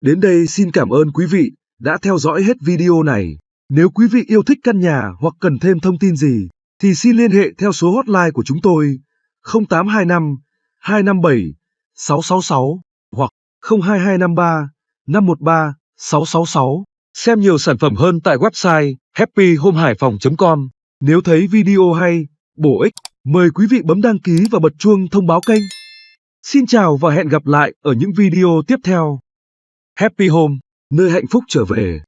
Đến đây xin cảm ơn quý vị đã theo dõi hết video này. Nếu quý vị yêu thích căn nhà hoặc cần thêm thông tin gì, thì xin liên hệ theo số hotline của chúng tôi 0825 257 666 hoặc 02253 513 666. Xem nhiều sản phẩm hơn tại website happyhomehaiphong.com. Nếu thấy video hay, bổ ích, mời quý vị bấm đăng ký và bật chuông thông báo kênh. Xin chào và hẹn gặp lại ở những video tiếp theo. Happy Home, nơi hạnh phúc trở về.